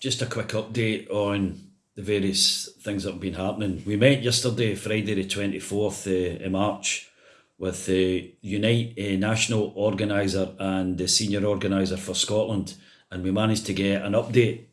Just a quick update on the various things that have been happening. We met yesterday, Friday the 24th uh, March, with the Unite uh, National Organiser and the Senior Organiser for Scotland, and we managed to get an update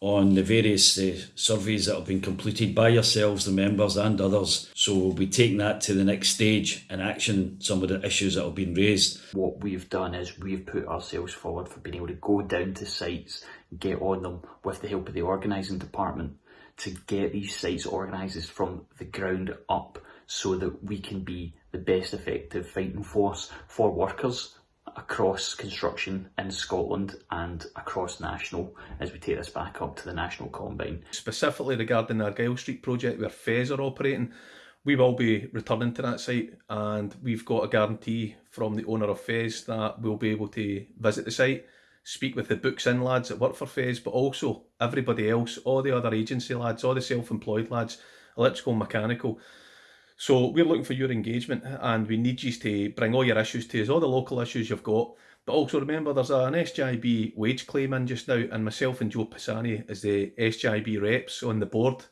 on the various uh, surveys that have been completed by yourselves, the members, and others. So we'll be taking that to the next stage and action some of the issues that have been raised. What we've done is we've put ourselves forward for being able to go down to sites, get on them with the help of the organising department to get these sites organised from the ground up so that we can be the best effective fighting force for workers across construction in Scotland and across national as we take this back up to the national combine. Specifically regarding the Argyle Street project where Fez are operating, we will be returning to that site and we've got a guarantee from the owner of Fez that we'll be able to visit the site, speak with the books in lads that work for Fez, but also everybody else, all the other agency lads, all the self-employed lads, electrical, mechanical, so we're looking for your engagement and we need you to bring all your issues to us, all the local issues you've got. But also remember there's an SJIB wage claim in just now and myself and Joe Pisani as the SJIB reps on the board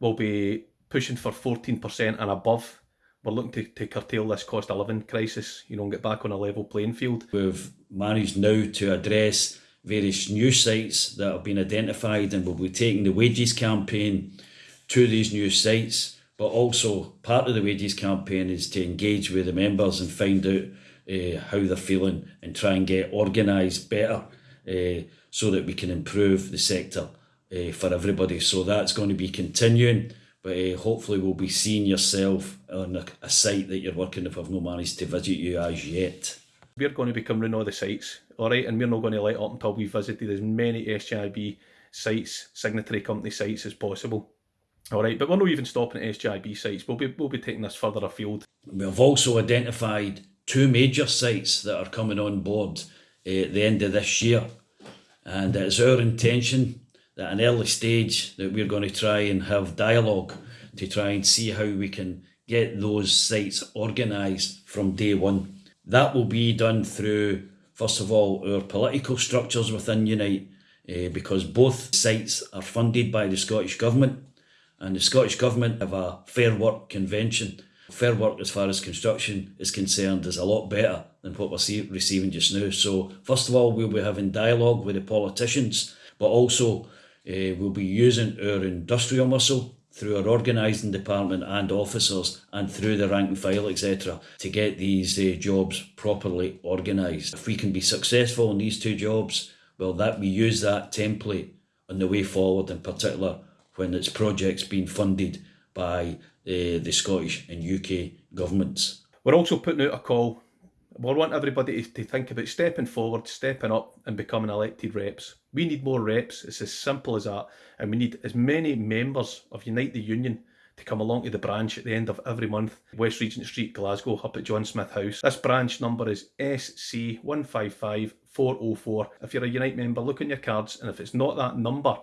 will be pushing for 14% and above. We're looking to, to curtail this cost of living crisis, you know, and get back on a level playing field. We've managed now to address various new sites that have been identified and we'll be taking the wages campaign to these new sites but also part of the wages campaign is to engage with the members and find out uh, how they're feeling and try and get organised better uh, so that we can improve the sector uh, for everybody. So that's going to be continuing, but uh, hopefully we'll be seeing yourself on a, a site that you're working if I've not managed to visit you as yet. We're going to be covering all the sites, all right, and we're not going to let up until we've visited as many SJIB sites, signatory company sites as possible. All right, but we're not even stopping at SJIB sites. We'll be, we'll be taking this further afield. We've also identified two major sites that are coming on board at the end of this year. And it's our intention that at an early stage that we're going to try and have dialogue to try and see how we can get those sites organised from day one. That will be done through, first of all, our political structures within Unite, uh, because both sites are funded by the Scottish Government and the Scottish Government have a Fair Work Convention. Fair work as far as construction is concerned is a lot better than what we're receiving just now. So first of all, we'll be having dialogue with the politicians, but also uh, we'll be using our industrial muscle through our organising department and officers and through the rank and file, etc., to get these uh, jobs properly organised. If we can be successful in these two jobs, well, that we use that template on the way forward, in particular when its projects being funded by uh, the Scottish and UK governments. We're also putting out a call. We want everybody to, to think about stepping forward, stepping up and becoming elected reps. We need more reps, it's as simple as that. And we need as many members of Unite the Union to come along to the branch at the end of every month, West Regent Street, Glasgow, up at John Smith House. This branch number is SC155404. If you're a Unite member, look on your cards, and if it's not that number,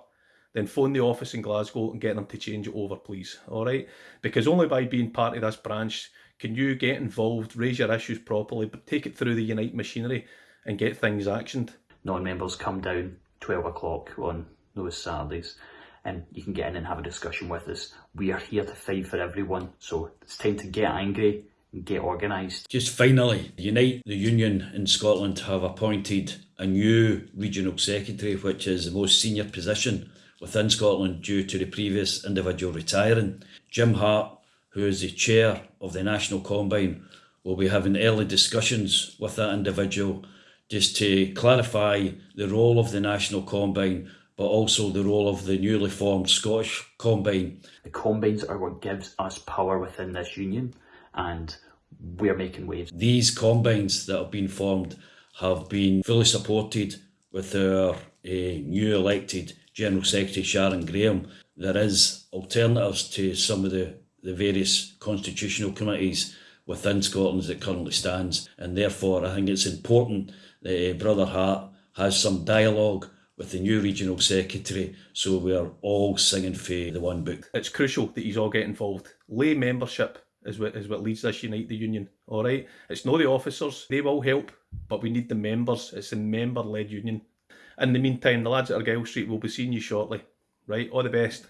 then phone the office in Glasgow and get them to change it over, please. All right? Because only by being part of this branch can you get involved, raise your issues properly, but take it through the Unite machinery and get things actioned. Non-members come down 12 o'clock on those Saturdays and you can get in and have a discussion with us. We are here to fight for everyone, so it's time to get angry and get organised. Just finally, Unite the Union in Scotland have appointed a new regional secretary, which is the most senior position within Scotland due to the previous individual retiring. Jim Hart, who is the chair of the National Combine, will be having early discussions with that individual just to clarify the role of the National Combine but also the role of the newly formed Scottish Combine. The Combines are what gives us power within this union and we're making waves. These Combines that have been formed have been fully supported with our uh, new elected General Secretary Sharon Graham, there is alternatives to some of the, the various constitutional committees within Scotland that currently stands and therefore I think it's important that uh, Brother Hart has some dialogue with the new regional secretary so we are all singing for the one book. It's crucial that he's all get involved. Lay membership is what is what leads us unite the union. All right, it's not the officers; they will help, but we need the members. It's a member-led union. In the meantime, the lads at Argyle Street will be seeing you shortly. Right, all the best.